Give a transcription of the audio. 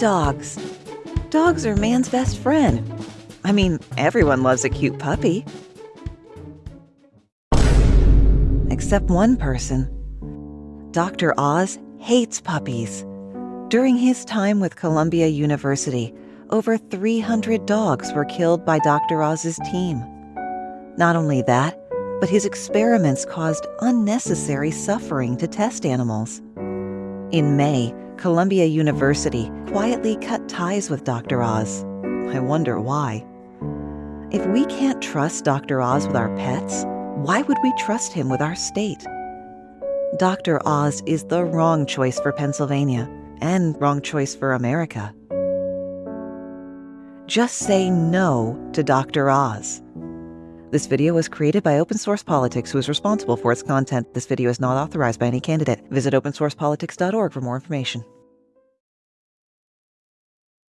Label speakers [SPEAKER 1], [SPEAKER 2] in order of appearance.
[SPEAKER 1] dogs. Dogs are man's best friend. I mean, everyone loves a cute puppy. Except one person. Dr. Oz hates puppies. During his time with Columbia University, over 300 dogs were killed by Dr. Oz's team. Not only that, but his experiments caused unnecessary suffering to test animals. In May, Columbia University quietly cut ties with Dr. Oz. I wonder why. If we can't trust Dr. Oz with our pets, why would we trust him with our state? Dr. Oz is the wrong choice for Pennsylvania and wrong choice for America. Just say no to Dr. Oz. This video was created by Open Source Politics, who is responsible for its content. This video is not authorized by any candidate. Visit opensourcepolitics.org for more information.